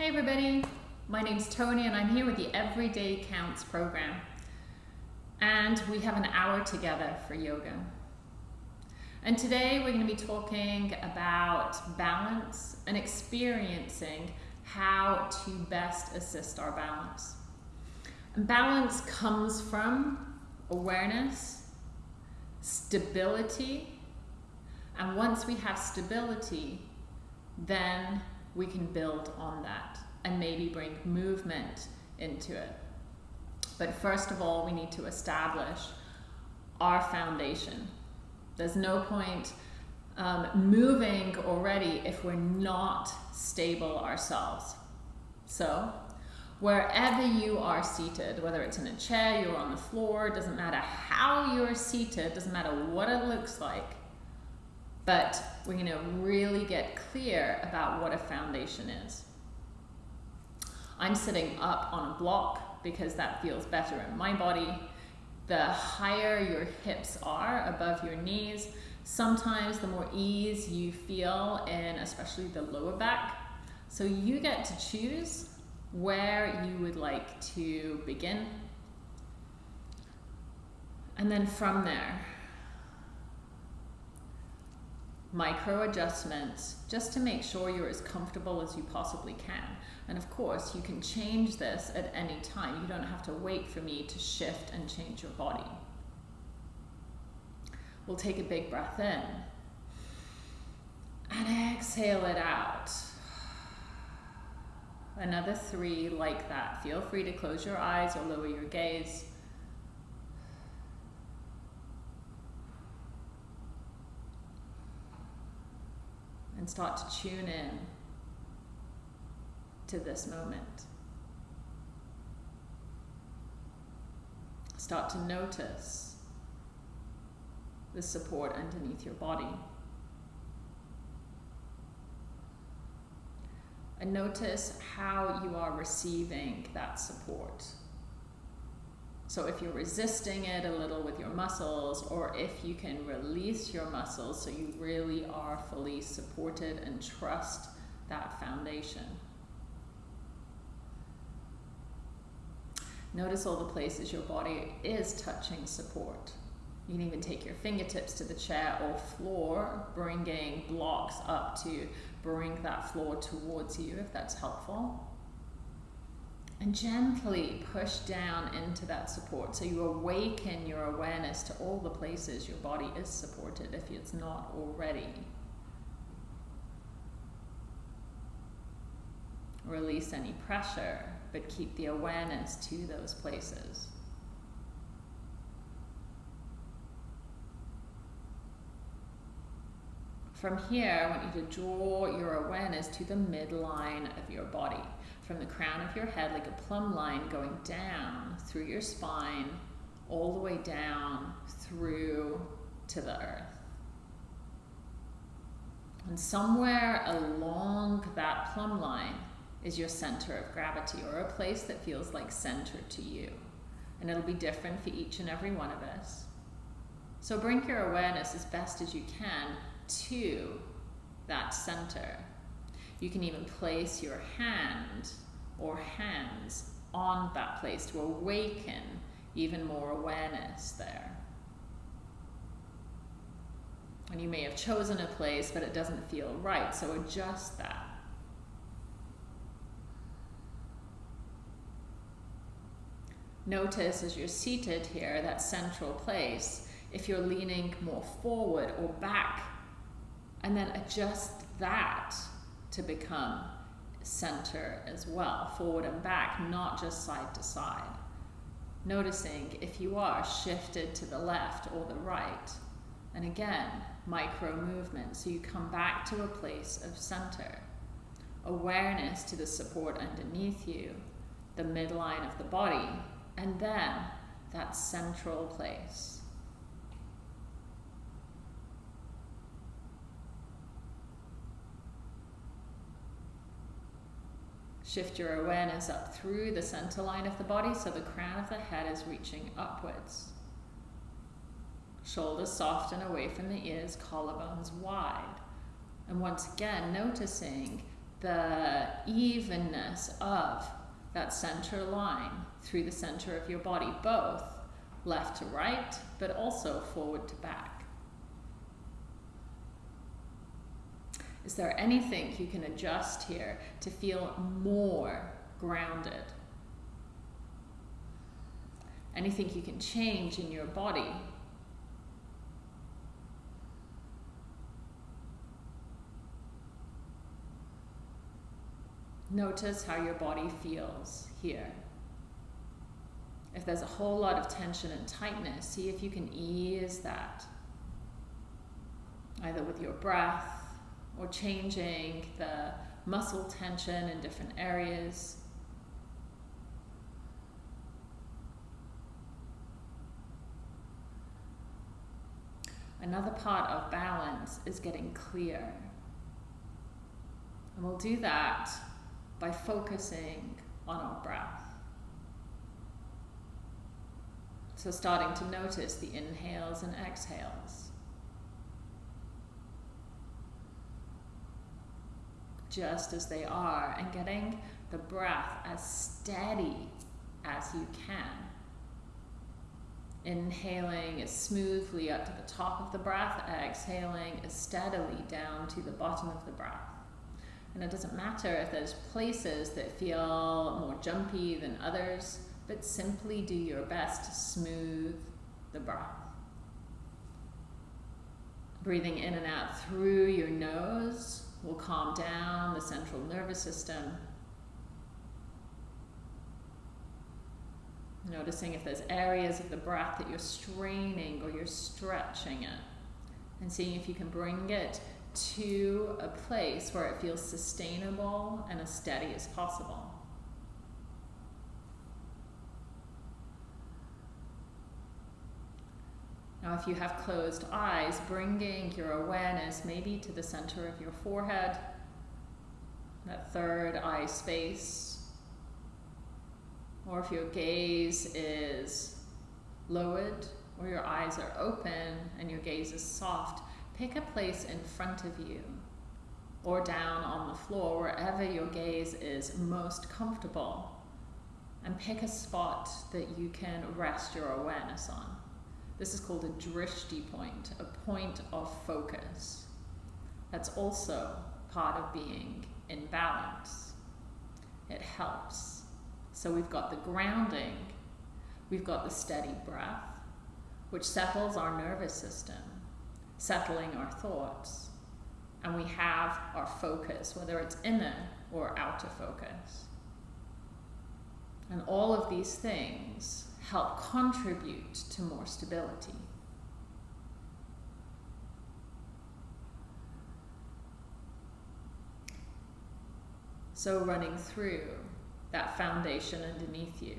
Hey everybody, my name's Tony and I'm here with the Everyday Counts program. And we have an hour together for yoga. And today we're going to be talking about balance and experiencing how to best assist our balance. And balance comes from awareness, stability, and once we have stability, then we can build on that and maybe bring movement into it. But first of all, we need to establish our foundation. There's no point um, moving already if we're not stable ourselves. So, wherever you are seated, whether it's in a chair, you're on the floor, doesn't matter how you're seated, doesn't matter what it looks like, but we're going to really get clear about what a foundation is. I'm sitting up on a block because that feels better in my body. The higher your hips are above your knees, sometimes the more ease you feel in especially the lower back. So you get to choose where you would like to begin. And then from there, micro adjustments just to make sure you're as comfortable as you possibly can. And of course, you can change this at any time. You don't have to wait for me to shift and change your body. We'll take a big breath in and exhale it out. Another three like that. Feel free to close your eyes or lower your gaze. And start to tune in to this moment. Start to notice the support underneath your body. And notice how you are receiving that support. So if you're resisting it a little with your muscles, or if you can release your muscles so you really are fully supported and trust that foundation. Notice all the places your body is touching support. You can even take your fingertips to the chair or floor, bringing blocks up to bring that floor towards you if that's helpful and gently push down into that support. So you awaken your awareness to all the places your body is supported if it's not already. Release any pressure, but keep the awareness to those places. From here, I want you to draw your awareness to the midline of your body from the crown of your head like a plumb line going down through your spine, all the way down through to the earth. And somewhere along that plumb line is your center of gravity or a place that feels like center to you. And it'll be different for each and every one of us. So bring your awareness as best as you can to that center. You can even place your hand or hands on that place to awaken even more awareness there. And you may have chosen a place, but it doesn't feel right, so adjust that. Notice as you're seated here, that central place, if you're leaning more forward or back, and then adjust that to become center as well, forward and back, not just side to side. Noticing if you are shifted to the left or the right. And again, micro movement. So you come back to a place of center. Awareness to the support underneath you, the midline of the body, and then that central place. Shift your awareness up through the center line of the body so the crown of the head is reaching upwards. Shoulders soft and away from the ears, collarbones wide. And once again, noticing the evenness of that center line through the center of your body, both left to right, but also forward to back. Is there anything you can adjust here to feel more grounded? Anything you can change in your body Notice how your body feels here. If there's a whole lot of tension and tightness, see if you can ease that. Either with your breath or changing the muscle tension in different areas. Another part of balance is getting clear. And we'll do that by focusing on our breath. So, starting to notice the inhales and exhales. Just as they are, and getting the breath as steady as you can. Inhaling as smoothly up to the top of the breath, exhaling as steadily down to the bottom of the breath. And it doesn't matter if there's places that feel more jumpy than others, but simply do your best to smooth the breath. Breathing in and out through your nose will calm down the central nervous system. Noticing if there's areas of the breath that you're straining or you're stretching it. And seeing if you can bring it to a place where it feels sustainable and as steady as possible. Now, if you have closed eyes, bringing your awareness maybe to the center of your forehead, that third eye space, or if your gaze is lowered or your eyes are open and your gaze is soft, Pick a place in front of you or down on the floor, wherever your gaze is most comfortable, and pick a spot that you can rest your awareness on. This is called a drishti point, a point of focus. That's also part of being in balance. It helps. So we've got the grounding, we've got the steady breath, which settles our nervous system settling our thoughts. And we have our focus, whether it's inner or outer focus. And all of these things help contribute to more stability. So, running through that foundation underneath you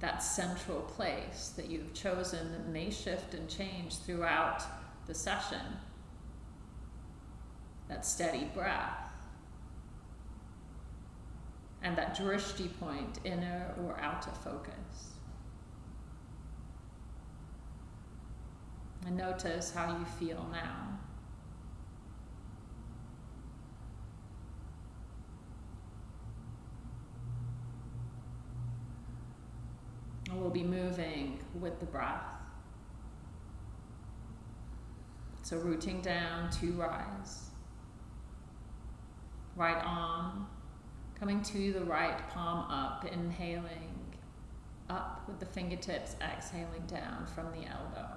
that central place that you've chosen that may shift and change throughout the session. That steady breath. And that drishti point, inner or outer focus. And notice how you feel now. And we'll be moving with the breath. So rooting down to rise. Right arm coming to the right palm up, inhaling up with the fingertips, exhaling down from the elbow.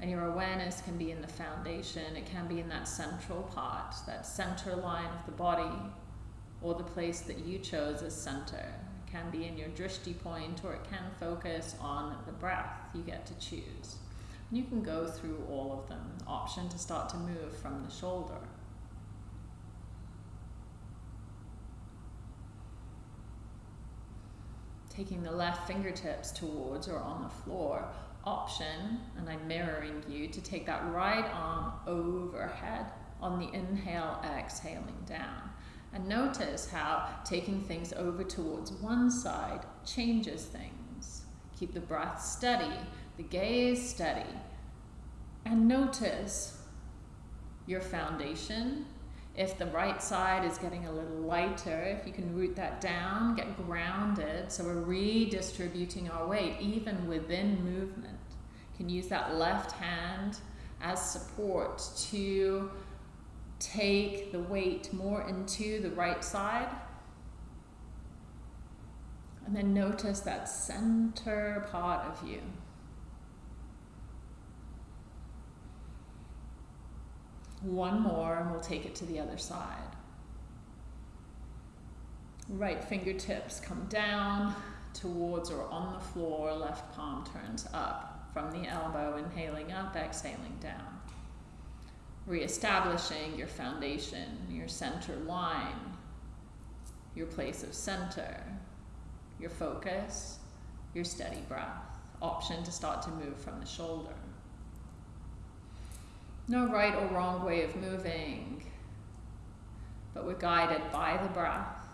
And your awareness can be in the foundation, it can be in that central part, that center line of the body, or the place that you chose as center. It can be in your drishti point, or it can focus on the breath. You get to choose. You can go through all of them. Option to start to move from the shoulder. Taking the left fingertips towards or on the floor, option, and I'm mirroring you, to take that right arm overhead on the inhale, exhaling down. And notice how taking things over towards one side changes things. Keep the breath steady, the gaze steady, And notice your foundation. If the right side is getting a little lighter, if you can root that down, get grounded. So we're redistributing our weight even within movement. You can use that left hand as support to take the weight more into the right side. And then notice that center part of you. One more and we'll take it to the other side. Right fingertips come down towards or on the floor, left palm turns up from the elbow, inhaling up, exhaling down. Reestablishing your foundation, your center line, your place of center, your focus, your steady breath. Option to start to move from the shoulder. No right or wrong way of moving, but we're guided by the breath.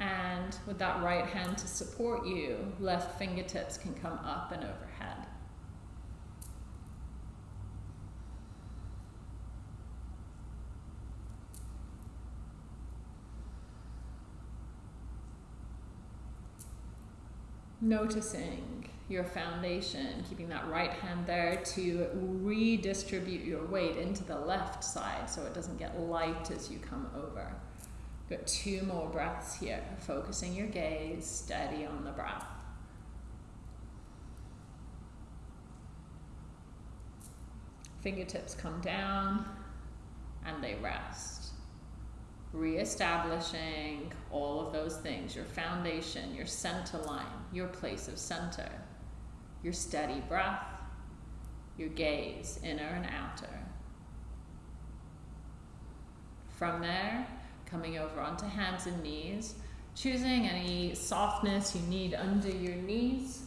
And with that right hand to support you, left fingertips can come up and overhead. Noticing your foundation, keeping that right hand there to redistribute your weight into the left side so it doesn't get light as you come over. Got two more breaths here, focusing your gaze steady on the breath. Fingertips come down and they rest reestablishing all those things your foundation, your center line, your place of center, your steady breath, your gaze, inner and outer. From there, coming over onto hands and knees, choosing any softness you need under your knees.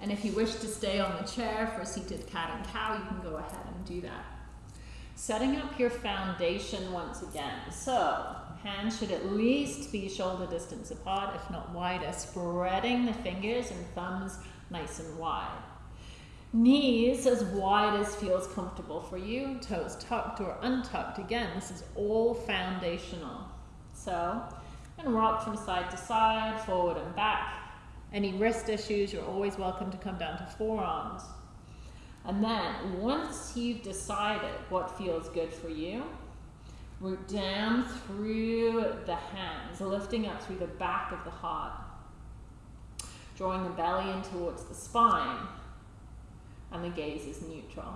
And if you wish to stay on the chair for seated cat and cow, you can go ahead and do that. Setting up your foundation once again. So, hands should at least be shoulder distance apart, if not wider, spreading the fingers and thumbs nice and wide. Knees as wide as feels comfortable for you, toes tucked or untucked. Again, this is all foundational. So, and rock from side to side, forward and back. Any wrist issues, you're always welcome to come down to forearms. And then once you've decided what feels good for you, root down through the hands, lifting up through the back of the heart, drawing the belly in towards the spine, and the gaze is neutral.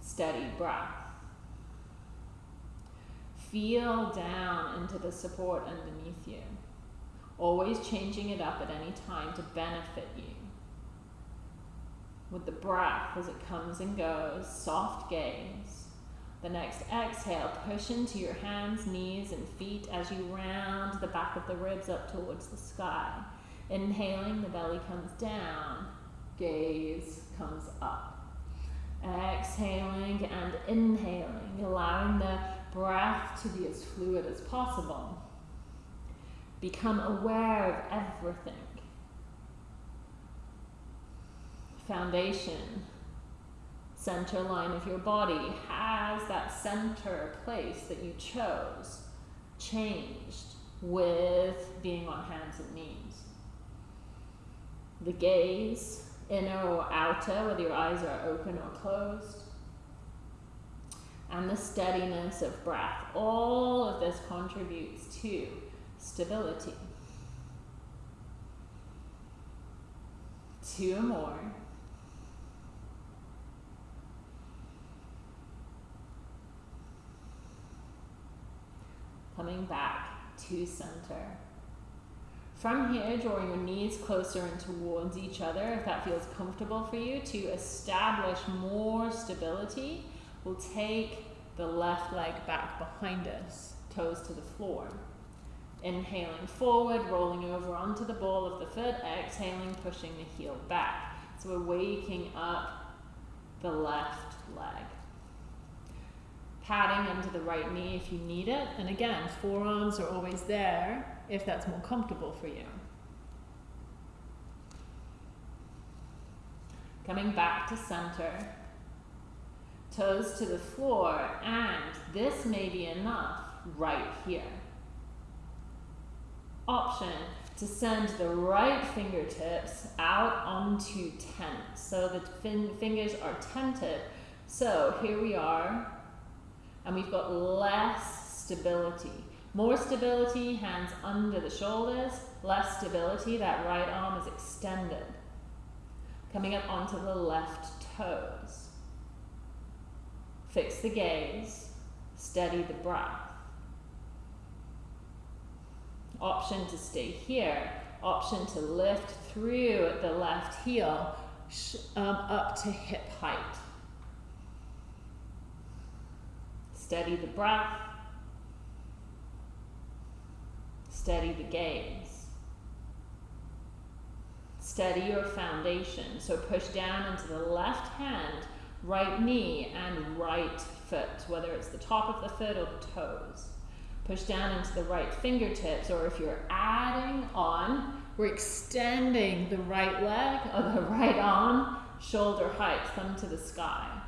Steady breath. Feel down into the support underneath you, always changing it up at any time to benefit you with the breath as it comes and goes, soft gaze. The next exhale, push into your hands, knees, and feet as you round the back of the ribs up towards the sky. Inhaling, the belly comes down, gaze comes up. Exhaling and inhaling, allowing the breath to be as fluid as possible. Become aware of everything foundation, center line of your body has that center place that you chose changed with being on hands and knees. The gaze, inner or outer, whether your eyes are open or closed, and the steadiness of breath. All of this contributes to stability. Two more. Coming back to center. From here, drawing your knees closer and towards each other, if that feels comfortable for you, to establish more stability, we'll take the left leg back behind us, toes to the floor. Inhaling forward, rolling over onto the ball of the foot, exhaling, pushing the heel back. So we're waking up the left leg padding under the right knee if you need it. And again, forearms are always there if that's more comfortable for you. Coming back to center, toes to the floor, and this may be enough right here. Option to send the right fingertips out onto tent. So the fin fingers are tented. So here we are, and we've got less stability. More stability, hands under the shoulders, less stability, that right arm is extended. Coming up onto the left toes. Fix the gaze, steady the breath. Option to stay here, option to lift through at the left heel um, up to hip height. Steady the breath, steady the gaze. Steady your foundation. So push down into the left hand, right knee, and right foot, whether it's the top of the foot or the toes. Push down into the right fingertips, or if you're adding on, we're extending the right leg or the right arm, shoulder height, thumb to the sky.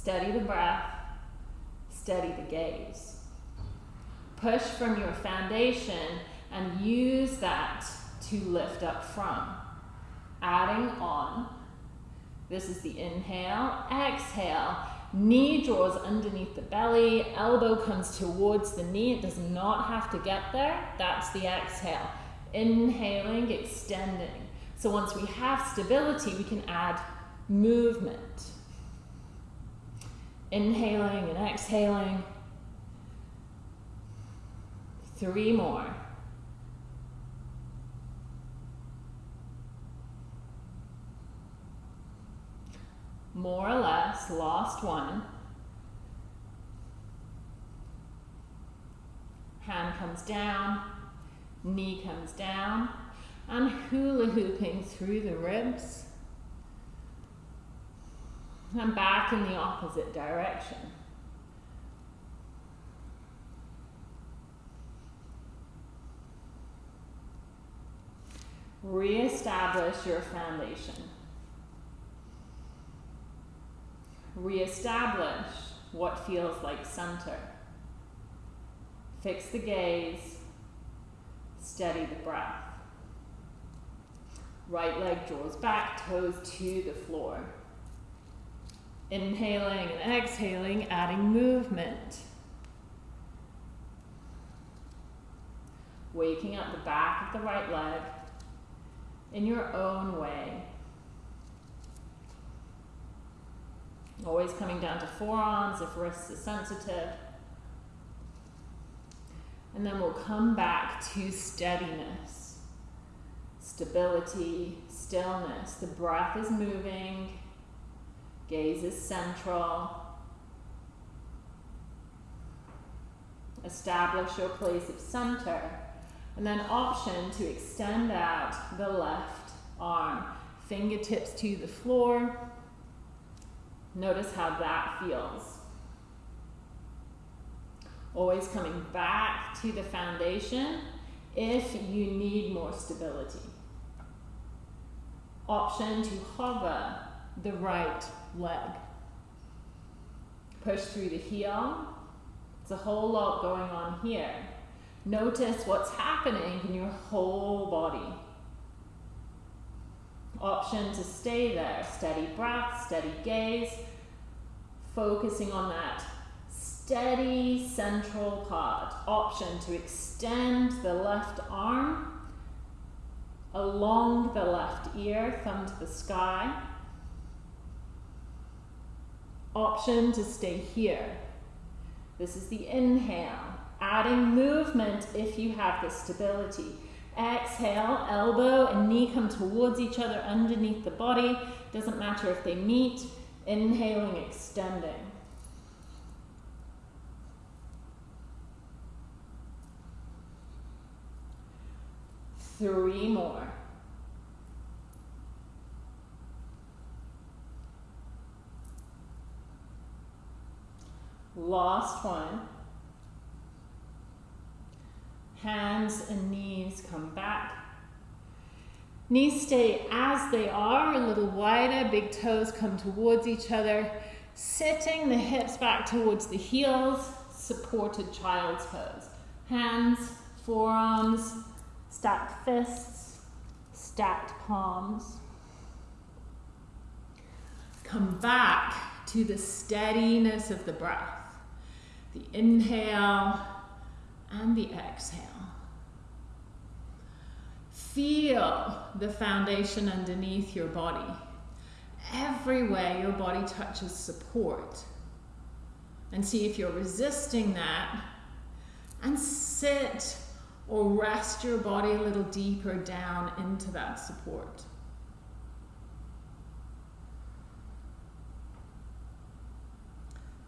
Steady the breath, steady the gaze. Push from your foundation and use that to lift up from. Adding on. This is the inhale, exhale. Knee draws underneath the belly, elbow comes towards the knee. It does not have to get there. That's the exhale. Inhaling, extending. So once we have stability, we can add movement. Inhaling and exhaling. Three more. More or less, lost one. Hand comes down, knee comes down, and hula hooping through the ribs and back in the opposite direction. Re-establish your foundation. Re-establish what feels like center. Fix the gaze. Steady the breath. Right leg draws back, toes to the floor. Inhaling and exhaling, adding movement. Waking up the back of the right leg in your own way. Always coming down to forearms if wrists are sensitive. And then we'll come back to steadiness, stability, stillness. The breath is moving. Gaze is central. Establish your place of center. And then option to extend out the left arm. Fingertips to the floor. Notice how that feels. Always coming back to the foundation if you need more stability. Option to hover the right leg. Push through the heel. It's a whole lot going on here. Notice what's happening in your whole body. Option to stay there. Steady breath, steady gaze. Focusing on that steady central part. Option to extend the left arm along the left ear, thumb to the sky option to stay here. This is the inhale, adding movement if you have the stability. Exhale, elbow and knee come towards each other underneath the body. Doesn't matter if they meet. Inhaling, extending. Three more. Last one. Hands and knees come back. Knees stay as they are, a little wider, big toes come towards each other. Sitting the hips back towards the heels, supported child's pose. Hands, forearms, stacked fists, stacked palms. Come back to the steadiness of the breath. The inhale and the exhale. Feel the foundation underneath your body. Everywhere your body touches support. And see if you're resisting that. And sit or rest your body a little deeper down into that support.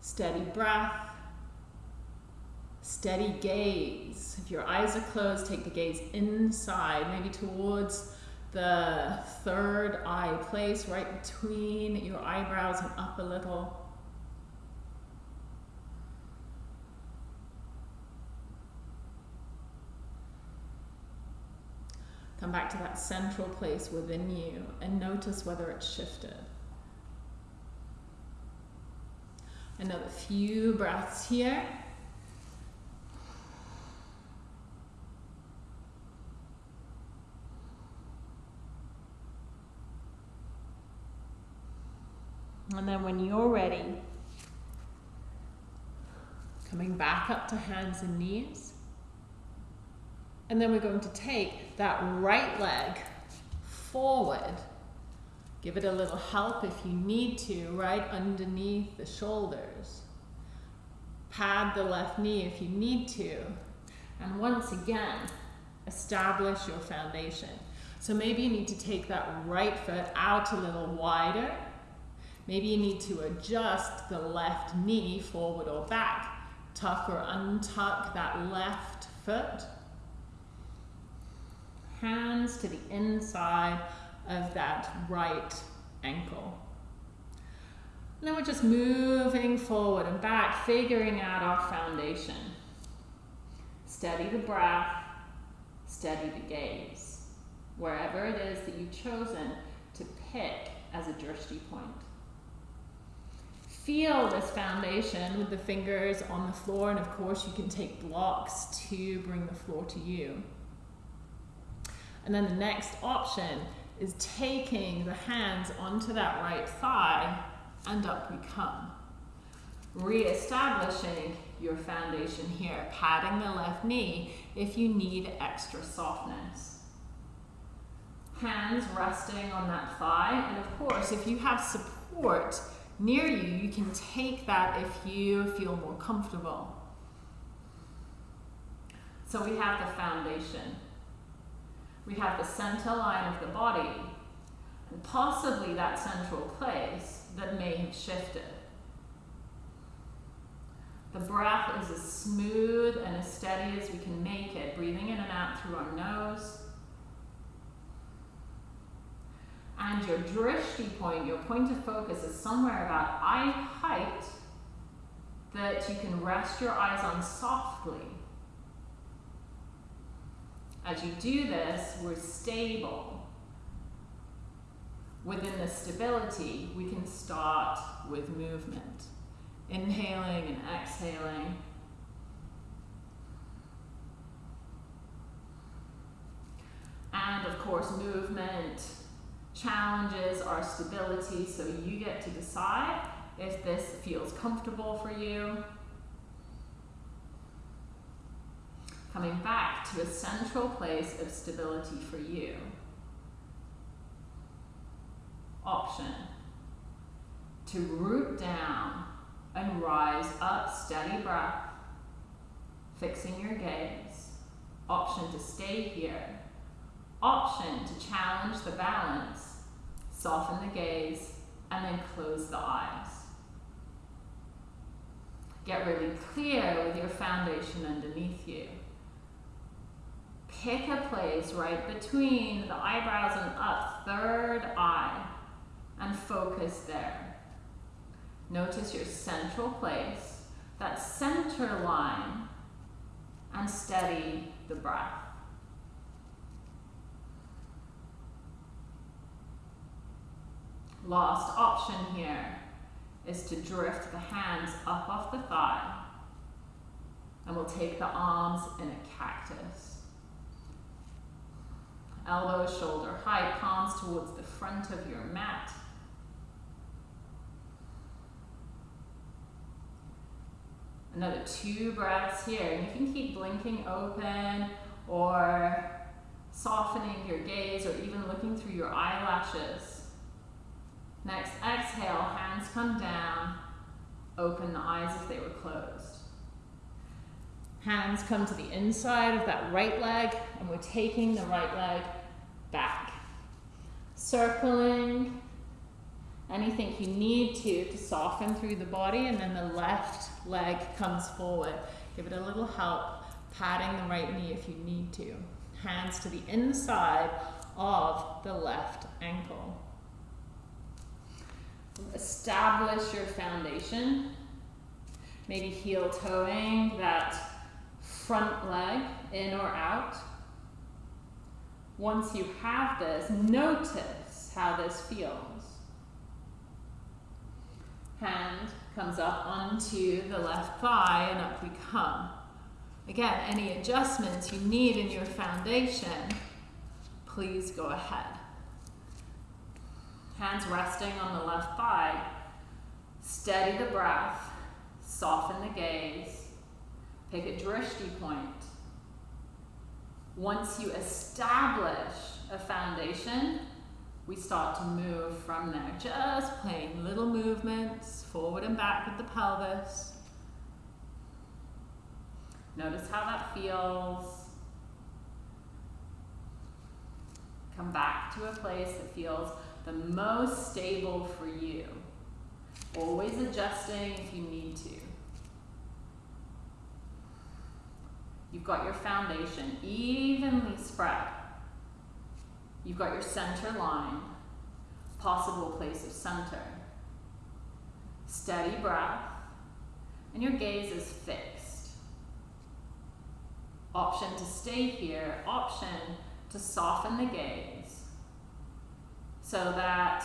Steady breath. Steady gaze. If your eyes are closed, take the gaze inside, maybe towards the third eye place, right between your eyebrows and up a little. Come back to that central place within you and notice whether it's shifted. Another few breaths here. And then when you're ready, coming back up to hands and knees. And then we're going to take that right leg forward. Give it a little help if you need to, right underneath the shoulders. Pad the left knee if you need to. And once again, establish your foundation. So maybe you need to take that right foot out a little wider Maybe you need to adjust the left knee forward or back. Tuck or untuck that left foot. Hands to the inside of that right ankle. And then we're just moving forward and back, figuring out our foundation. Steady the breath, steady the gaze. Wherever it is that you've chosen to pick as a drishti point. Feel this foundation with the fingers on the floor, and of course, you can take blocks to bring the floor to you. And then the next option is taking the hands onto that right thigh, and up we come. Re-establishing your foundation here, patting the left knee if you need extra softness. Hands resting on that thigh, and of course, if you have support near you, you can take that if you feel more comfortable. So we have the foundation. We have the center line of the body, and possibly that central place that may have shifted. The breath is as smooth and as steady as we can make it, breathing in and out through our nose and your drishti point, your point of focus is somewhere about eye height that you can rest your eyes on softly. As you do this, we're stable. Within the stability, we can start with movement. Inhaling and exhaling. And of course, movement challenges our stability, so you get to decide if this feels comfortable for you. Coming back to a central place of stability for you. Option to root down and rise up, steady breath, fixing your gaze. Option to stay here. Option to challenge the balance Soften the gaze and then close the eyes. Get really clear with your foundation underneath you. Pick a place right between the eyebrows and up, third eye, and focus there. Notice your central place, that center line and steady the breath. Last option here is to drift the hands up off the thigh and we'll take the arms in a cactus. Elbows shoulder height, palms towards the front of your mat. Another two breaths here. You can keep blinking open or softening your gaze or even looking through your eyelashes. Next, exhale, hands come down. Open the eyes if they were closed. Hands come to the inside of that right leg, and we're taking the right leg back. Circling anything you need to to soften through the body, and then the left leg comes forward. Give it a little help, patting the right knee if you need to. Hands to the inside of the left ankle. Establish your foundation. Maybe heel toeing that front leg in or out. Once you have this, notice how this feels. Hand comes up onto the left thigh and up we come. Again, any adjustments you need in your foundation, please go ahead. Hands resting on the left thigh. Steady the breath, soften the gaze, pick a drishti point. Once you establish a foundation, we start to move from there. Just playing little movements forward and back with the pelvis. Notice how that feels. Come back to a place that feels the most stable for you. Always adjusting if you need to. You've got your foundation evenly spread. You've got your center line, possible place of center. Steady breath, and your gaze is fixed. Option to stay here, option to soften the gaze so that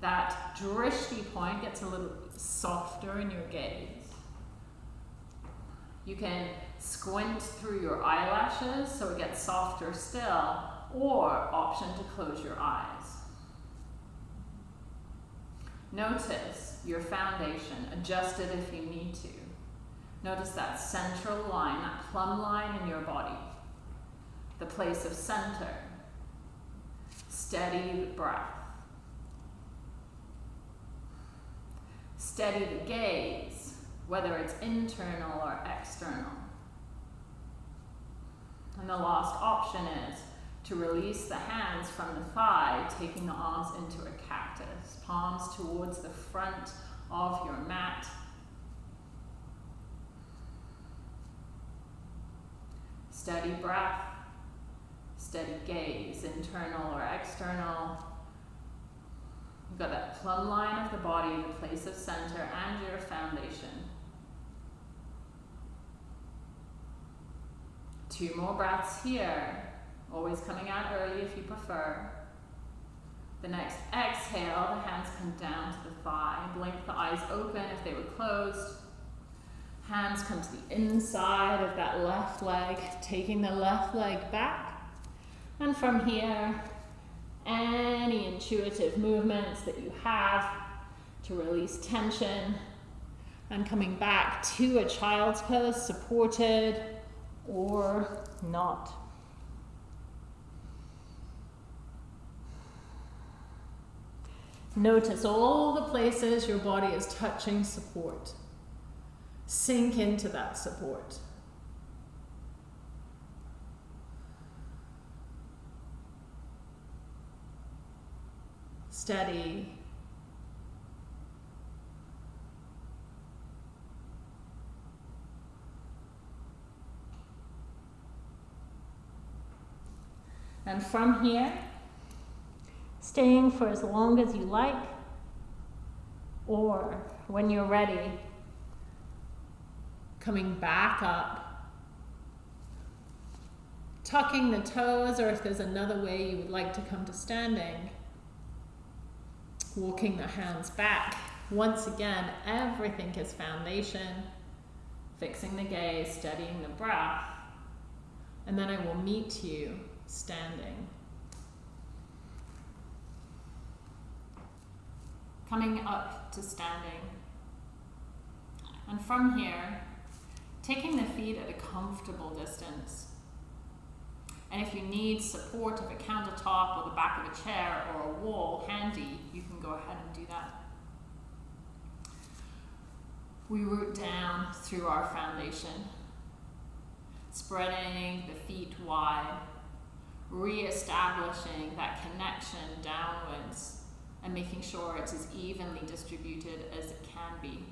that drishti point gets a little softer in your gaze. You can squint through your eyelashes so it gets softer still, or option to close your eyes. Notice your foundation, adjust it if you need to. Notice that central line, that plumb line in your body, the place of center. Steady breath. Steady the gaze, whether it's internal or external. And the last option is to release the hands from the thigh, taking the arms into a cactus, palms towards the front of your mat. Steady breath, steady gaze, internal or external. You've got that plumb line of the body, the place of center, and your foundation. Two more breaths here. Always coming out early if you prefer. The next exhale, the hands come down to the thigh. Blink the eyes open if they were closed. Hands come to the inside of that left leg, taking the left leg back. And from here, any intuitive movements that you have to release tension and coming back to a child's pose, supported or not. Notice all the places your body is touching support. Sink into that support. Steady. And from here, staying for as long as you like, or when you're ready, Coming back up. Tucking the toes, or if there's another way you would like to come to standing. Walking the hands back. Once again, everything is foundation. Fixing the gaze, steadying the breath. And then I will meet you standing. Coming up to standing. And from here, taking the feet at a comfortable distance. And if you need support of a countertop or the back of a chair or a wall handy, you can go ahead and do that. We root down through our foundation, spreading the feet wide, re-establishing that connection downwards and making sure it's as evenly distributed as it can be.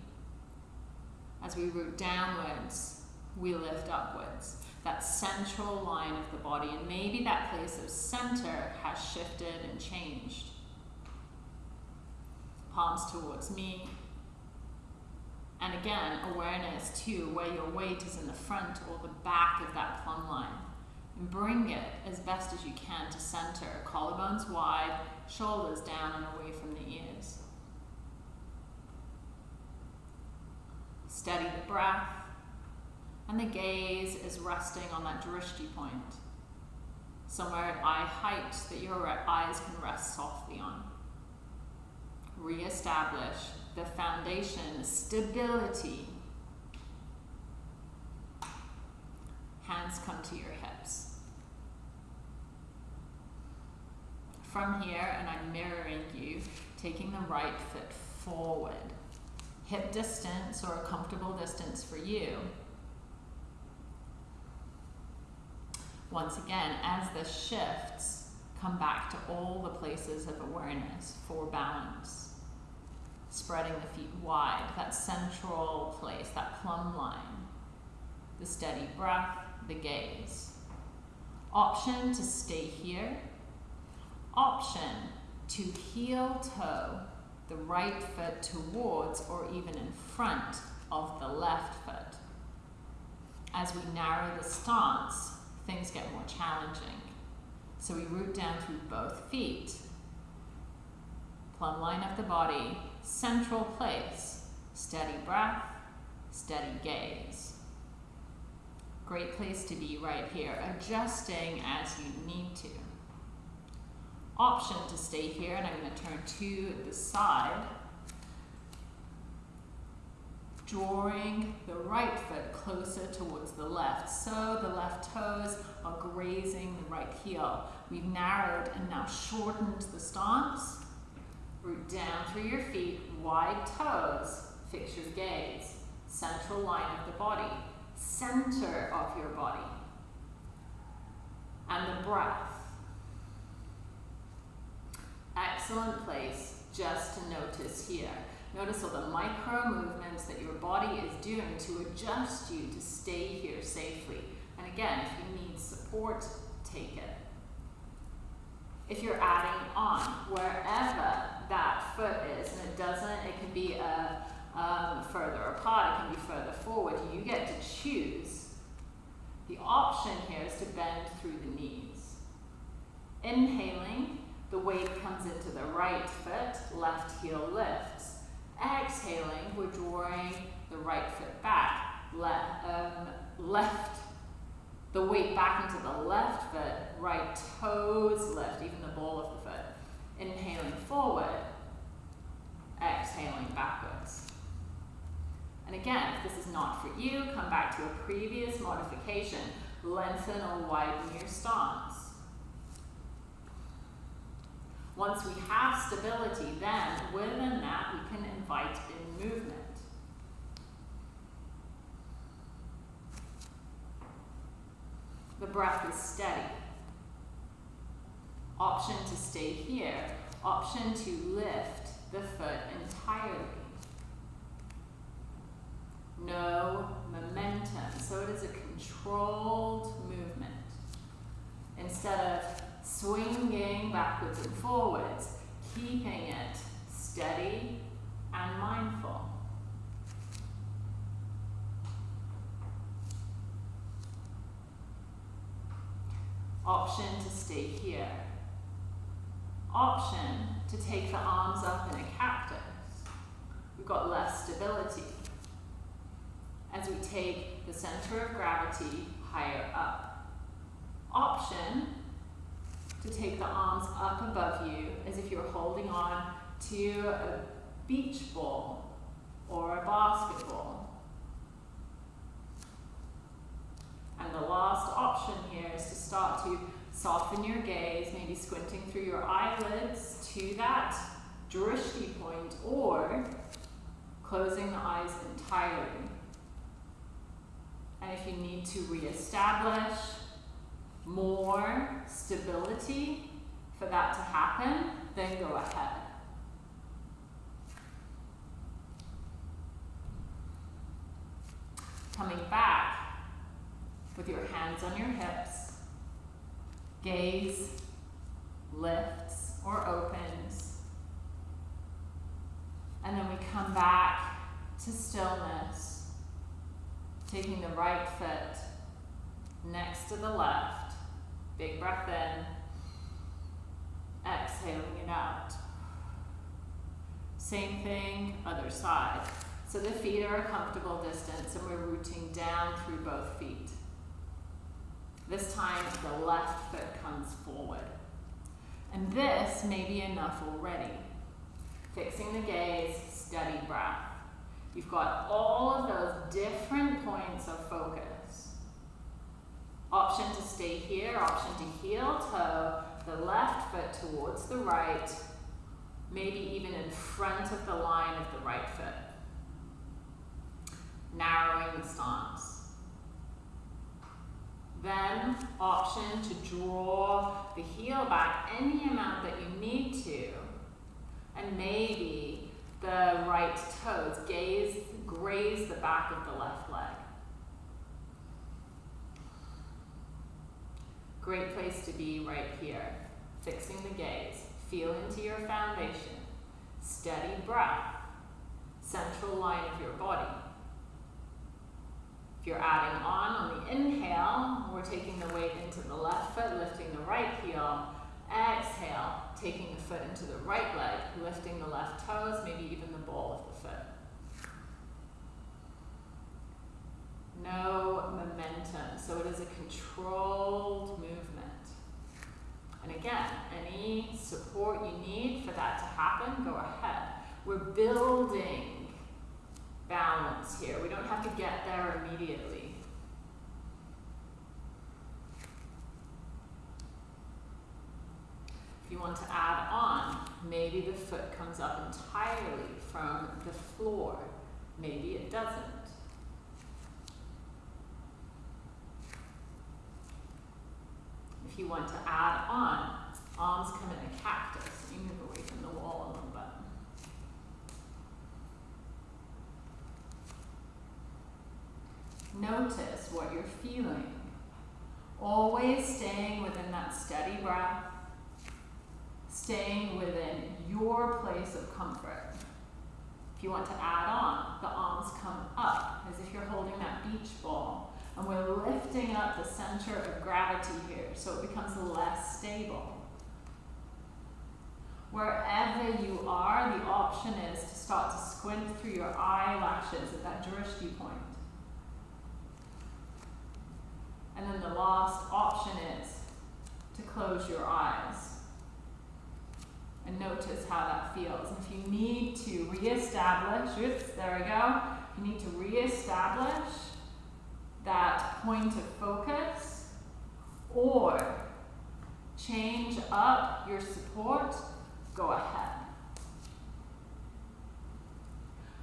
As we root downwards, we lift upwards. That central line of the body, and maybe that place of center has shifted and changed. Palms towards me. And again, awareness too, where your weight is in the front or the back of that plumb line. And bring it as best as you can to center. Collarbones wide, shoulders down and away from the ears. Steady the breath, and the gaze is resting on that drishti point, somewhere at eye height that your eyes can rest softly on. Re-establish the foundation, stability. Hands come to your hips. from here and I'm mirroring you, taking the right foot forward. Hip distance or a comfortable distance for you. Once again, as this shifts, come back to all the places of awareness for balance. Spreading the feet wide, that central place, that plumb line. The steady breath, the gaze. Option to stay here option to heel toe the right foot towards or even in front of the left foot. As we narrow the stance, things get more challenging. So we root down through both feet. Plumb line of the body, central place, steady breath, steady gaze. Great place to be right here, adjusting as you need to option to stay here and I'm going to turn to the side drawing the right foot closer towards the left. So the left toes are grazing the right heel. We've narrowed and now shortened the stance. Root down through your feet. Wide toes. Fix your gaze. Central line of the body. Center of your body. And the breath. Excellent place just to notice here. Notice all the micro movements that your body is doing to adjust you to stay here safely. And again, if you need support, take it. If you're adding on, wherever that foot is, and it doesn't, it can be a, um, further apart, it can be further forward, you get to choose. The option here is to bend through the knees. Inhaling, the weight comes into the right foot, left heel lifts. Exhaling, we're drawing the right foot back. Le um, left, the weight back into the left foot, right toes lift, even the ball of the foot. Inhaling forward, exhaling backwards. And again, if this is not for you, come back to a previous modification. Lengthen or widen your stance. Once we have stability, then within that we can invite in movement. The breath is steady. Option to stay here. Option to lift the foot entirely. No momentum. So it is a controlled movement. Instead of swinging backwards and forwards, keeping it steady and mindful. Option to stay here. Option to take the arms up in a cactus. We've got less stability as we take the center of gravity higher up. Option to take the arms up above you as if you're holding on to a beach ball or a basketball. And the last option here is to start to soften your gaze, maybe squinting through your eyelids to that drishti point or closing the eyes entirely. And if you need to reestablish more stability for that to happen, then go ahead. Coming back with your hands on your hips, gaze lifts or opens. And then we come back to stillness, taking the right foot next to the left. Big breath in, exhaling it out. Same thing, other side. So the feet are a comfortable distance and we're rooting down through both feet. This time the left foot comes forward. And this may be enough already. Fixing the gaze, steady breath. You've got all of those different points of focus. Option to stay here, option to heel toe, the left foot towards the right, maybe even in front of the line of the right foot narrowing the stance. Then option to draw the heel back any amount that you need to. And maybe the right toes gaze, graze the back of the left leg. Great place to be right here. Fixing the gaze. Feel into your foundation. Steady breath. Central line of your body. If you're adding on on the inhale, we're taking the weight into the left foot, lifting the right heel. Exhale, taking the foot into the right leg, lifting the left toes, maybe even the ball of the foot. No momentum, so it is a controlled movement. And again, any support you need for that to happen, go ahead. We're building balance here. We don't have to get there immediately. If you want to add on, maybe the foot comes up entirely from the floor. Maybe it doesn't. If you want to add on, arms come in a cactus. You move away from the wall a little bit. Notice what you're feeling. Always staying within that steady breath, staying within your place of comfort. If you want to add on, the arms come up as if you're holding that beach ball. And we're lifting up the center of gravity here so it becomes less stable. Wherever you are, the option is to start to squint through your eyelashes at that drishti point. And then the last option is to close your eyes and notice how that feels. If you need to reestablish, oops, there we go. If you need to reestablish that point of focus or change up your support, go ahead.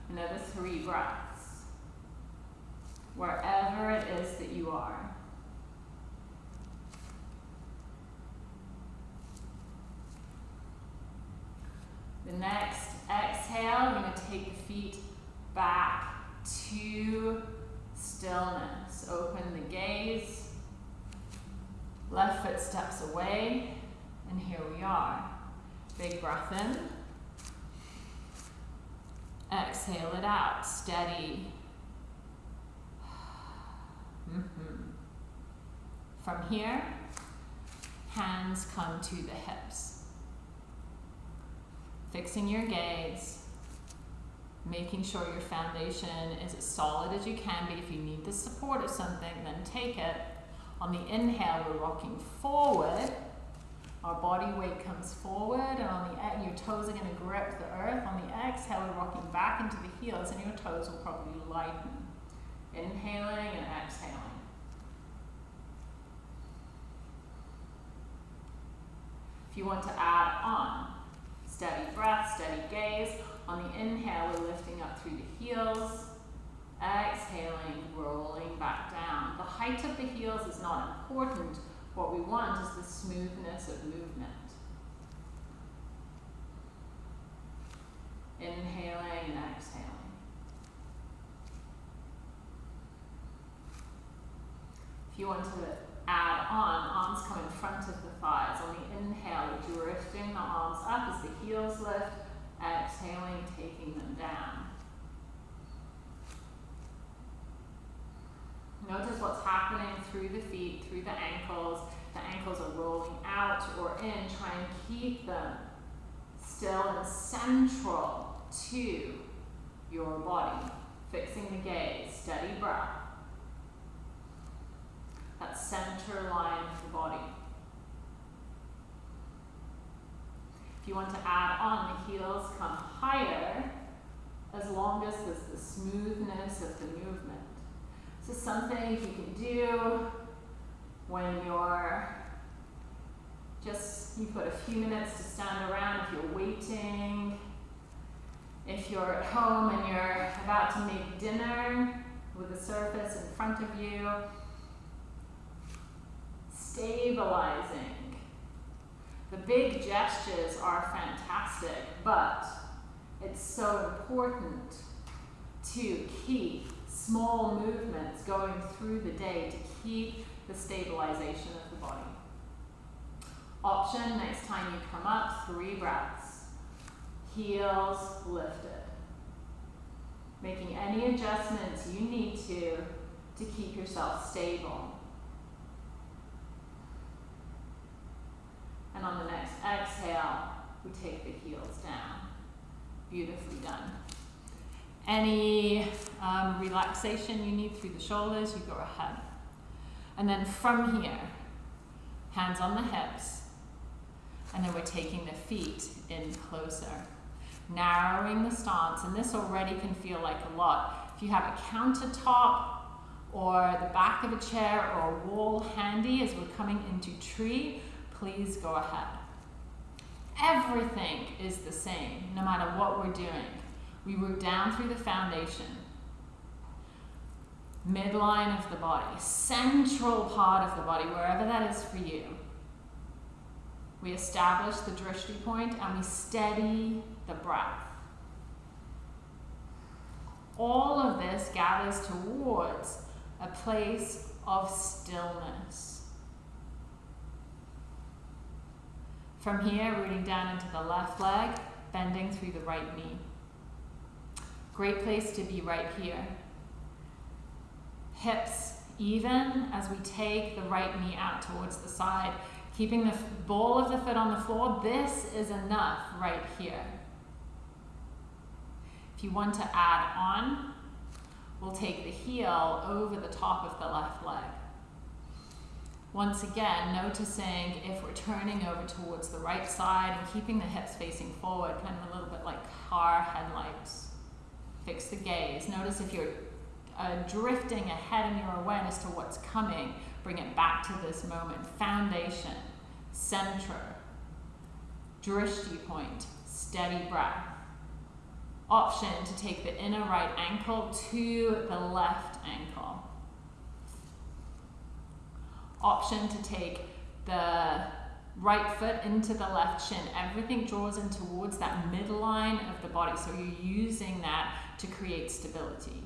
Another three breaths. Wherever it is that you are. The next exhale, you're going to take the feet back to stillness. Open the gaze. Left foot steps away. And here we are. Big breath in. Exhale it out. Steady. Mm -hmm. From here, hands come to the hips. Fixing your gaze, making sure your foundation is as solid as you can be. If you need the support of something, then take it. On the inhale, we're rocking forward. Our body weight comes forward, and on the your toes are going to grip the earth. On the exhale, we're rocking back into the heels, and your toes will probably lighten. Inhaling and exhaling. If you want to add on, steady breath, steady gaze. On the inhale, we're lifting up through the heels. Exhaling, rolling back down. The height of the heels is not important. What we want is the smoothness of movement. Inhaling and exhaling. If you want to add on, arms come in front of the thighs. On the inhale, we're drifting the arms up as the heels lift. Exhaling, taking them down. Notice what's happening through the feet, through the ankles. The ankles are rolling out or in. Try and keep them still and central to your body. Fixing the gaze, steady breath. That center line of the body. You want to add on, the heels come higher as long as there's the smoothness of the movement. So something you can do when you're just, you've got a few minutes to stand around if you're waiting, if you're at home and you're about to make dinner with a surface in front of you, stabilizing. The big gestures are fantastic, but it's so important to keep small movements going through the day to keep the stabilization of the body. Option, next time you come up, three breaths. Heels lifted. Making any adjustments you need to to keep yourself stable. And on the next exhale, we take the heels down. Beautifully done. Any um, relaxation you need through the shoulders, you go ahead. And then from here, hands on the hips, and then we're taking the feet in closer. Narrowing the stance, and this already can feel like a lot. If you have a countertop or the back of a chair or a wall handy as we're coming into tree, please go ahead. Everything is the same, no matter what we're doing. We root down through the foundation, midline of the body, central part of the body, wherever that is for you. We establish the drishti point and we steady the breath. All of this gathers towards a place of stillness. From here, rooting down into the left leg, bending through the right knee. Great place to be right here. Hips even as we take the right knee out towards the side, keeping the ball of the foot on the floor. This is enough right here. If you want to add on, we'll take the heel over the top of the left leg. Once again, noticing if we're turning over towards the right side and keeping the hips facing forward, kind of a little bit like car headlights. Fix the gaze. Notice if you're uh, drifting ahead in your awareness to what's coming, bring it back to this moment. Foundation, center, drishti point, steady breath. Option to take the inner right ankle to the left ankle. Option to take the right foot into the left shin. Everything draws in towards that midline of the body. So you're using that to create stability.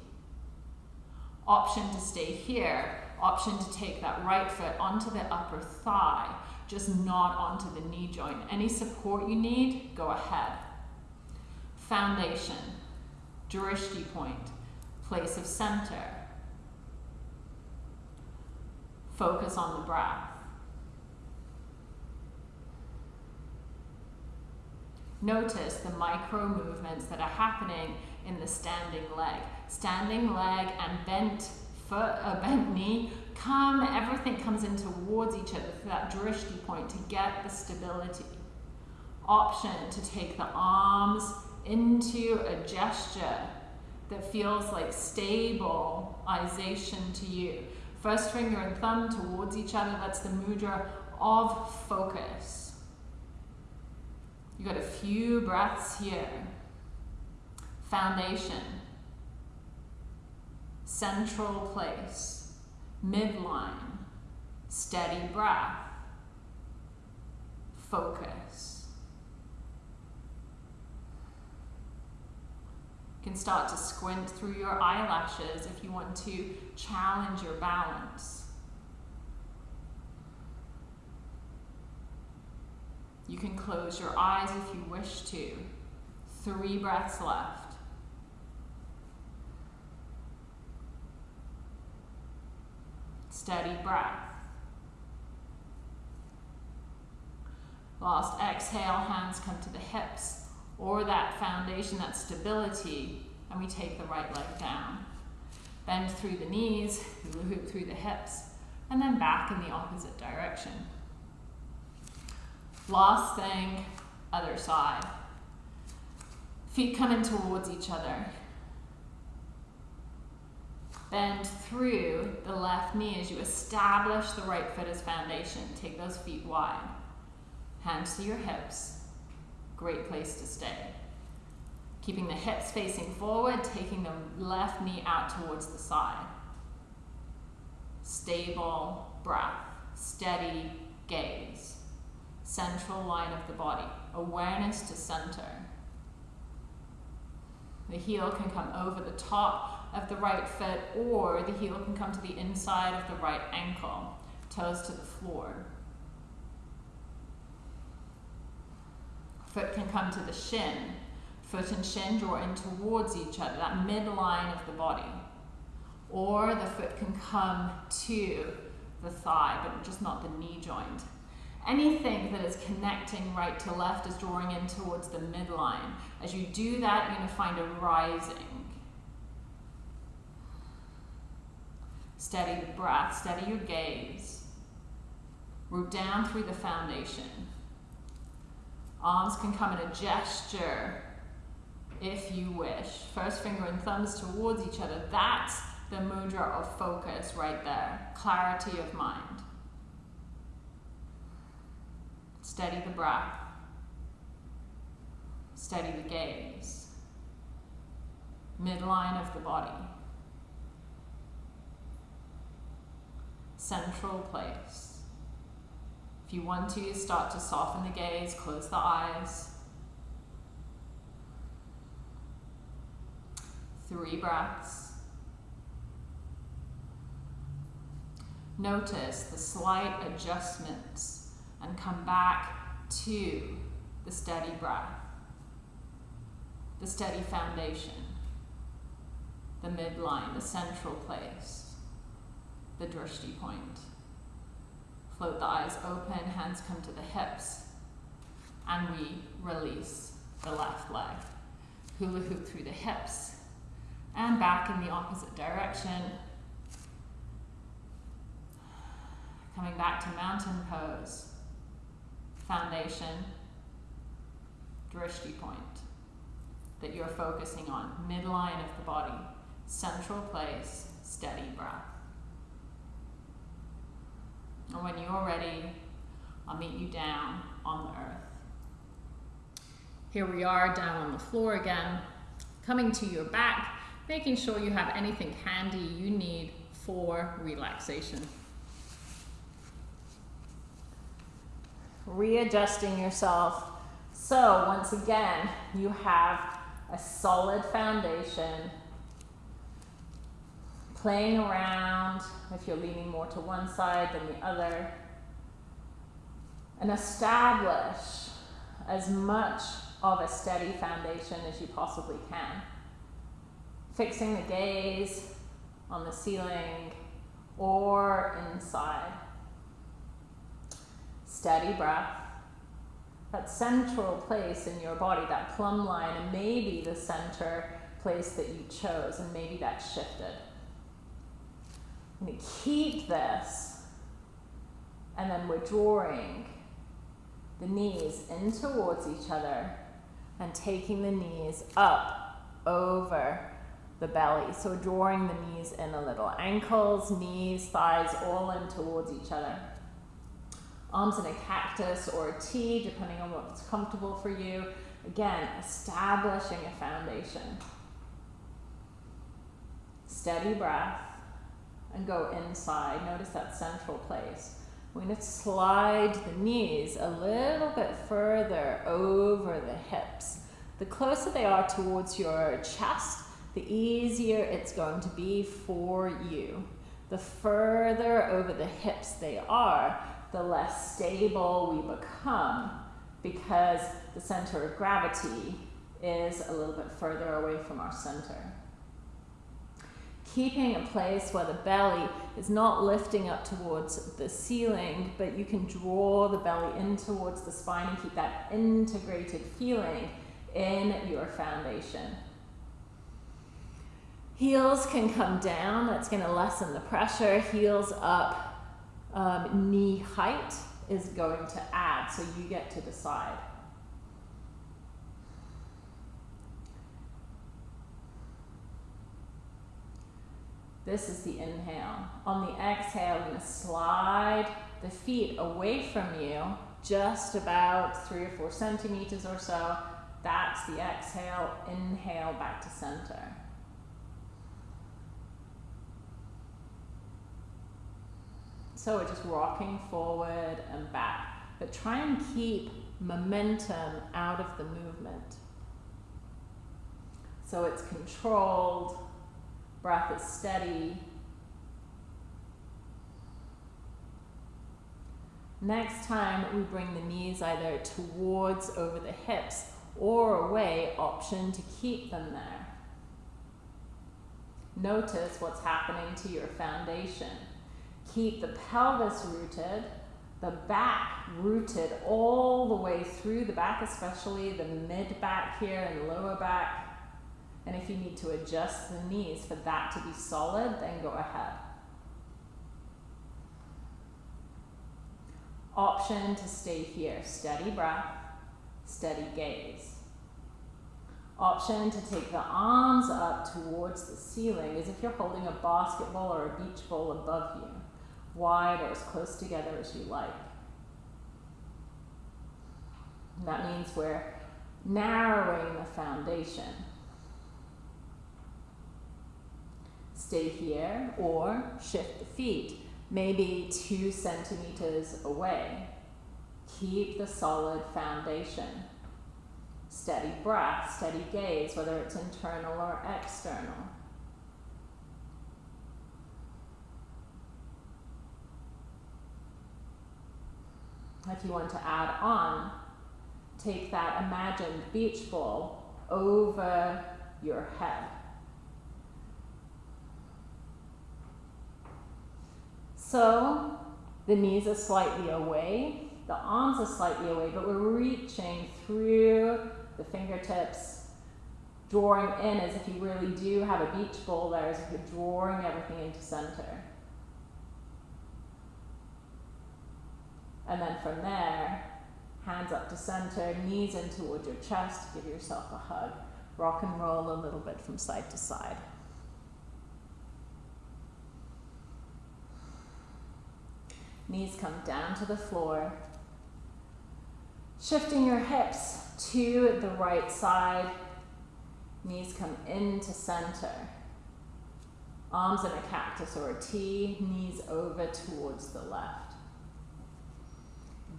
Option to stay here. Option to take that right foot onto the upper thigh, just not onto the knee joint. Any support you need, go ahead. Foundation, drishti point, place of center. focus on the breath. Notice the micro movements that are happening in the standing leg. Standing leg and bent foot, uh, bent knee, come, everything comes in towards each other for that drishti point to get the stability. Option to take the arms into a gesture that feels like stabilization to you. First finger and thumb towards each other, that's the mudra of focus. You got a few breaths here. Foundation. Central place. Midline. Steady breath. Focus. You can start to squint through your eyelashes if you want to challenge your balance. You can close your eyes if you wish to. Three breaths left. Steady breath. Last exhale, hands come to the hips or that foundation, that stability, and we take the right leg down. Bend through the knees, hula hoop through the hips, and then back in the opposite direction. Last thing, other side. Feet coming towards each other. Bend through the left knee as you establish the right foot as foundation. Take those feet wide. Hands to your hips great place to stay. Keeping the hips facing forward, taking the left knee out towards the side. Stable breath, steady gaze. Central line of the body, awareness to center. The heel can come over the top of the right foot or the heel can come to the inside of the right ankle, toes to the floor. Foot can come to the shin. Foot and shin draw in towards each other, that midline of the body. Or the foot can come to the thigh, but just not the knee joint. Anything that is connecting right to left is drawing in towards the midline. As you do that, you're going to find a rising. Steady the breath, steady your gaze. Root down through the foundation. Arms can come in a gesture if you wish. First finger and thumbs towards each other. That's the mudra of focus right there. Clarity of mind. Steady the breath. Steady the gaze. Midline of the body. Central place. You want to, start to soften the gaze, close the eyes. Three breaths. Notice the slight adjustments and come back to the steady breath, the steady foundation, the midline, the central place, the drishti point. Float the eyes open, hands come to the hips, and we release the left leg. Hula hoop through the hips, and back in the opposite direction. Coming back to mountain pose, foundation, drishti point that you're focusing on, midline of the body, central place, steady breath. And when you're ready, I'll meet you down on the earth. Here we are down on the floor again, coming to your back, making sure you have anything handy you need for relaxation. Readjusting yourself. So once again, you have a solid foundation playing around, if you're leaning more to one side than the other, and establish as much of a steady foundation as you possibly can. Fixing the gaze on the ceiling or inside. Steady breath. that central place in your body, that plumb line, and maybe the center place that you chose, and maybe that shifted. And keep this, and then we're drawing the knees in towards each other and taking the knees up over the belly. So drawing the knees in a little. Ankles, knees, thighs all in towards each other. Arms in a cactus or a T, depending on what's comfortable for you. Again, establishing a foundation. Steady breath and go inside. Notice that central place. We're going to slide the knees a little bit further over the hips. The closer they are towards your chest, the easier it's going to be for you. The further over the hips they are, the less stable we become because the center of gravity is a little bit further away from our center keeping a place where the belly is not lifting up towards the ceiling, but you can draw the belly in towards the spine and keep that integrated feeling in your foundation. Heels can come down, that's going to lessen the pressure. Heels up, um, knee height is going to add, so you get to decide. This is the inhale. On the exhale, going to slide the feet away from you, just about three or four centimeters or so. That's the exhale. Inhale back to center. So we're just rocking forward and back. But try and keep momentum out of the movement. So it's controlled Breath is steady. Next time we bring the knees either towards over the hips or away, option to keep them there. Notice what's happening to your foundation. Keep the pelvis rooted, the back rooted all the way through the back, especially the mid back here and lower back. And if you need to adjust the knees for that to be solid, then go ahead. Option to stay here, steady breath, steady gaze. Option to take the arms up towards the ceiling as if you're holding a basketball or a beach ball above you, wide or as close together as you like. And that means we're narrowing the foundation. Stay here or shift the feet, maybe two centimeters away. Keep the solid foundation. Steady breath, steady gaze, whether it's internal or external. If you want to add on, take that imagined beach ball over your head. So the knees are slightly away, the arms are slightly away, but we're reaching through the fingertips, drawing in as if you really do have a beach ball there, as if you're drawing everything into center. And then from there, hands up to center, knees in towards your chest, give yourself a hug. Rock and roll a little bit from side to side. Knees come down to the floor. Shifting your hips to the right side. Knees come into center. Arms in a cactus or a T, knees over towards the left.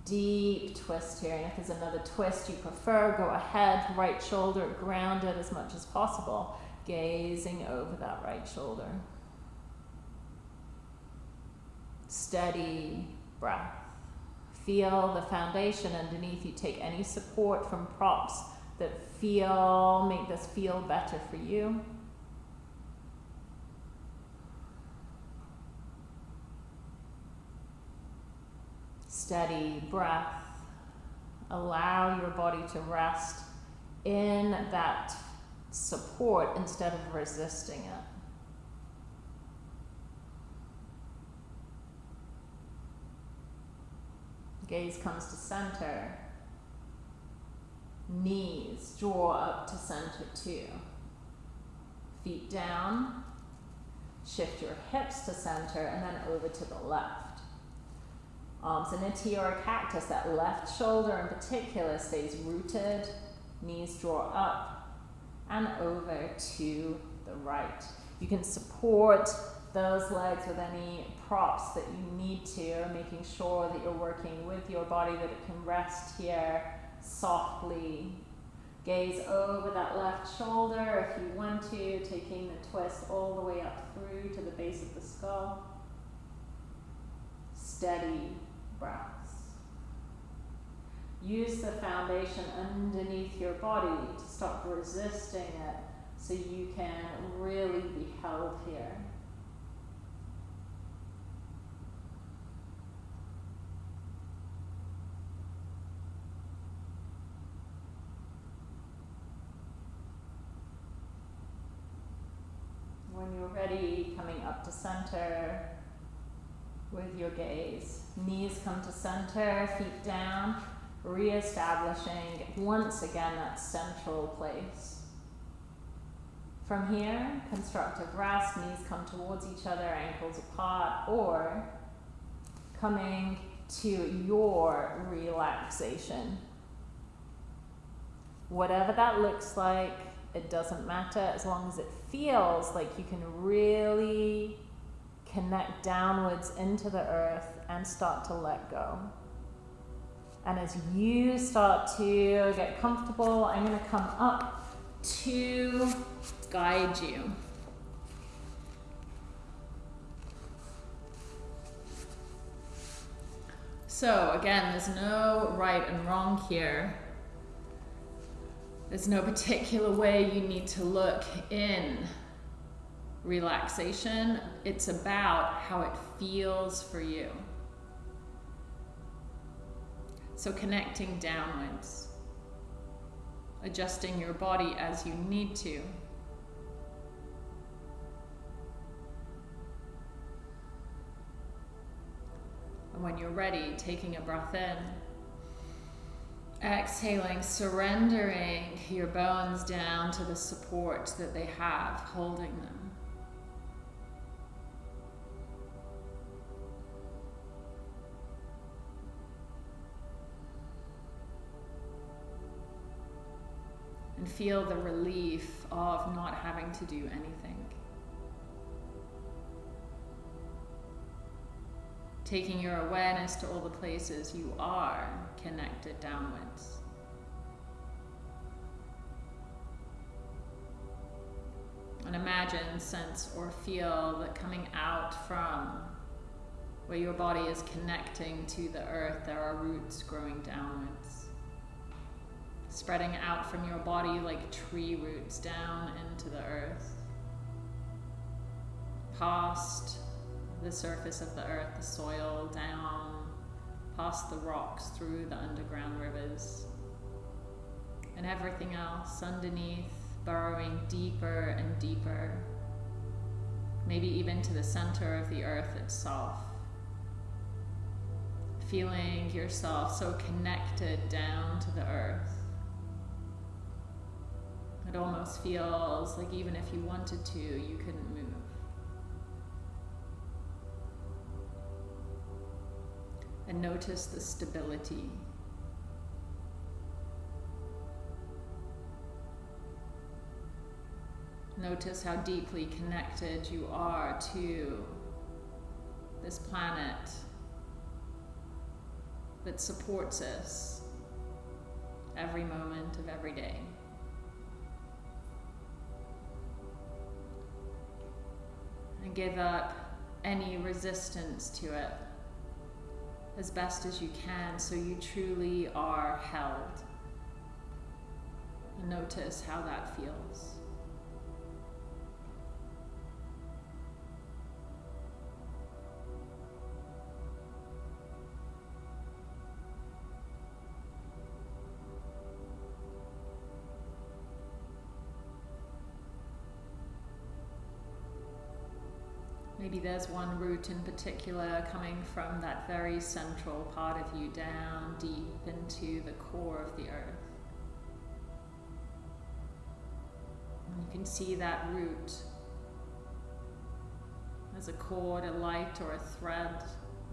Deep twist here, and if there's another twist you prefer, go ahead, right shoulder grounded as much as possible, gazing over that right shoulder steady breath. Feel the foundation underneath you. Take any support from props that feel, make this feel better for you. Steady breath Allow your body to rest in that support instead of resisting it. Gaze comes to center. Knees draw up to center too. Feet down. Shift your hips to center and then over to the left. Arms in a T or a cactus. That left shoulder in particular stays rooted. Knees draw up and over to the right. You can support those legs with any props that you need to, making sure that you're working with your body, that it can rest here softly. Gaze over that left shoulder if you want to, taking the twist all the way up through to the base of the skull. Steady breaths. Use the foundation underneath your body to stop resisting it so you can really be held here. When you're ready, coming up to center with your gaze. Knees come to center, feet down, re-establishing once again that central place. From here, constructive rest, knees come towards each other, ankles apart, or coming to your relaxation. Whatever that looks like, it doesn't matter as long as it feels like you can really connect downwards into the earth and start to let go. And as you start to get comfortable, I'm going to come up to guide you. So again, there's no right and wrong here. There's no particular way you need to look in relaxation. It's about how it feels for you. So connecting downwards, adjusting your body as you need to. And when you're ready, taking a breath in. Exhaling, surrendering your bones down to the support that they have, holding them. And feel the relief of not having to do anything. Taking your awareness to all the places you are connected downwards. And imagine, sense, or feel that coming out from where your body is connecting to the earth, there are roots growing downwards. Spreading out from your body like tree roots down into the earth. Past the surface of the earth, the soil, down, past the rocks, through the underground rivers, and everything else underneath, burrowing deeper and deeper, maybe even to the center of the earth itself. Feeling yourself so connected down to the earth. It almost feels like even if you wanted to, you couldn't and notice the stability. Notice how deeply connected you are to this planet that supports us every moment of every day. And give up any resistance to it as best as you can so you truly are held. And notice how that feels. There's one root in particular coming from that very central part of you down deep into the core of the earth. And you can see that root as a cord, a light, or a thread,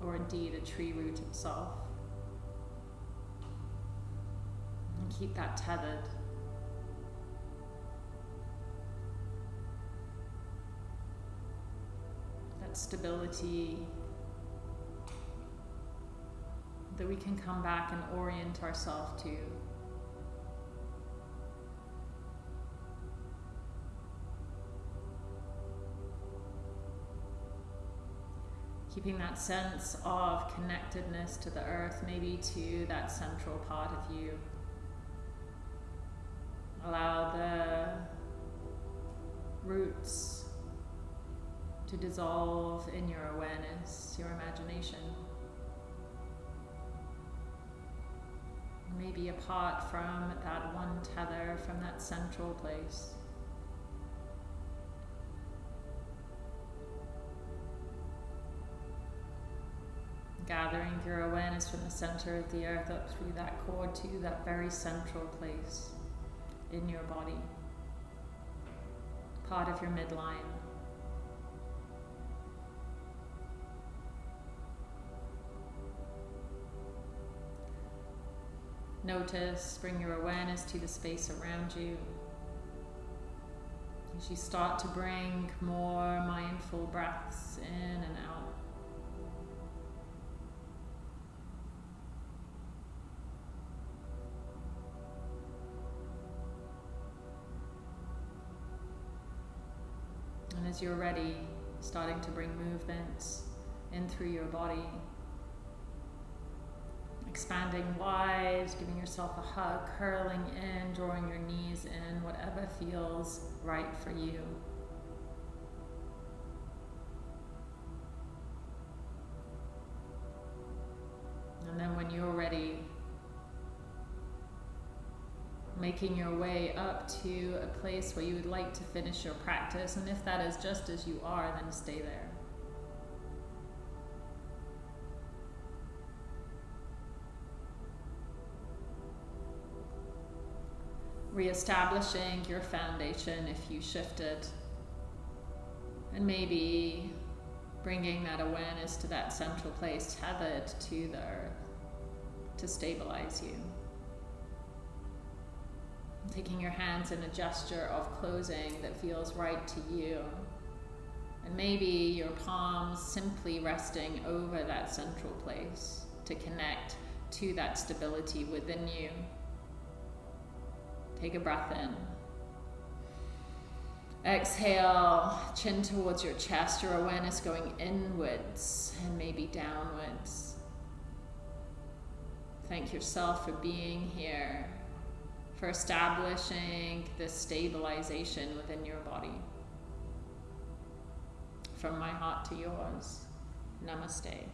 or indeed a tree root itself. And keep that tethered. That stability that we can come back and orient ourselves to. keeping that sense of connectedness to the earth, maybe to that central part of you. Allow the roots to dissolve in your awareness, your imagination. Maybe apart from that one tether, from that central place. gathering your awareness from the center of the earth up through that cord to that very central place in your body, part of your midline. Notice, bring your awareness to the space around you. As you start to bring more mindful breaths in and out. And as you're ready, starting to bring movements in through your body. Expanding wide, giving yourself a hug, curling in, drawing your knees in, whatever feels right for you. And then when you're ready, making your way up to a place where you would like to finish your practice. And if that is just as you are, then stay there. Reestablishing your foundation if you shifted. And maybe bringing that awareness to that central place tethered to the earth to stabilize you taking your hands in a gesture of closing that feels right to you. And maybe your palms simply resting over that central place to connect to that stability within you. Take a breath in. Exhale, chin towards your chest, your awareness going inwards and maybe downwards. Thank yourself for being here for establishing this stabilization within your body. From my heart to yours, namaste.